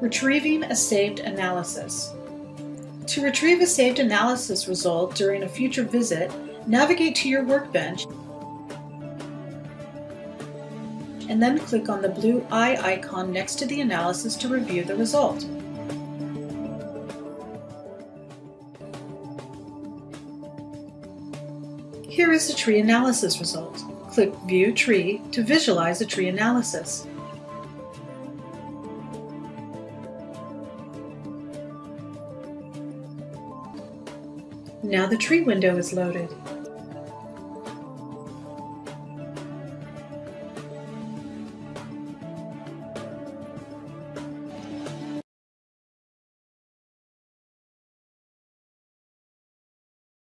Retrieving a saved analysis. To retrieve a saved analysis result during a future visit, navigate to your workbench and then click on the blue eye icon next to the analysis to review the result. Here is the tree analysis result. Click View Tree to visualize the tree analysis. Now the tree window is loaded.